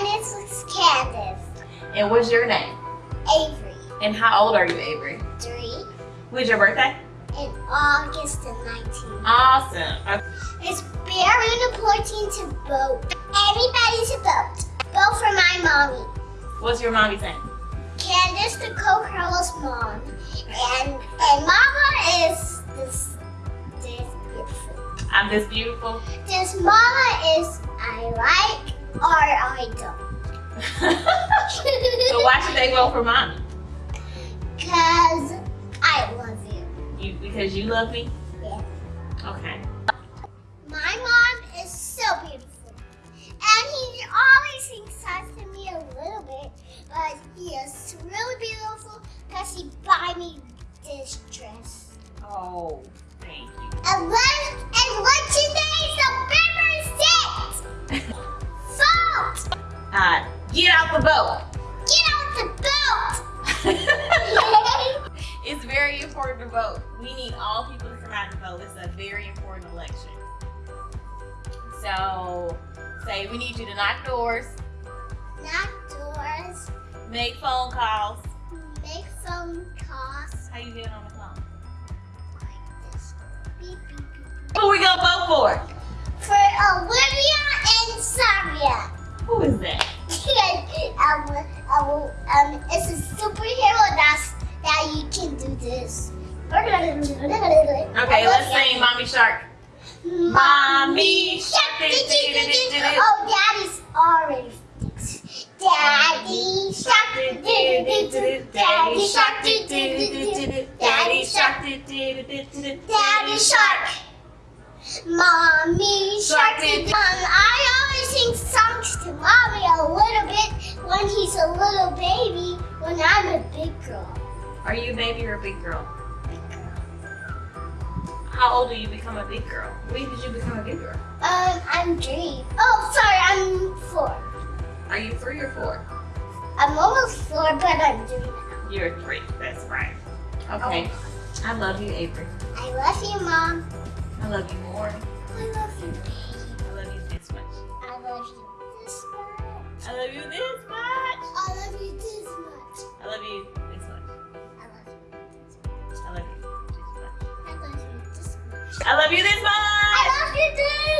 And this is Candace. And what's your name? Avery. And how old are you, Avery? Three. When's your birthday? In August the 19th. Awesome. It's very important to vote. Everybody should vote. Vote for my mommy. What's your mommy's name? Candace the Co-Carlos mom. And and mama is this this beautiful. I'm this beautiful. This mama is I like or I don't. so why should they vote for mommy? Cause I love you. You because you love me? Yeah. Okay. My mom is so beautiful. And he always thinks to me a little bit, but he is really beautiful because he buy me this dress. Oh, thank you. Get out the vote. Get out the vote! it's very important to vote. We need all people to come out and vote. It's a very important election. So, say we need you to knock doors, Knock doors, make phone calls. make phone calls How you getting on the phone? like this. Beep, beep, beep. Who we gonna vote for? For Olivia and um, um, um, it's a superhero that's that you can do this. Okay, let's sing Mommy Shark. Mommy Shark. Oh, Daddy's already fixed. Daddy Shark. Daddy Shark. Daddy Shark. Daddy Shark. Mommy Shark. Um, I always sing songs to Mommy a little big girl. Are you a baby or a big girl? How old do you become a big girl? When did you become a big girl? Um, I'm three. Oh, sorry, I'm four. Are you three or four? I'm almost four, but I'm three now. You're three. That's right. Okay. I love you, Avery. I love you, Mom. I love you more. I love you, baby. I love you this much. I love you this much. I love you this much. I love you this much. I love you I love you this much. I love you too.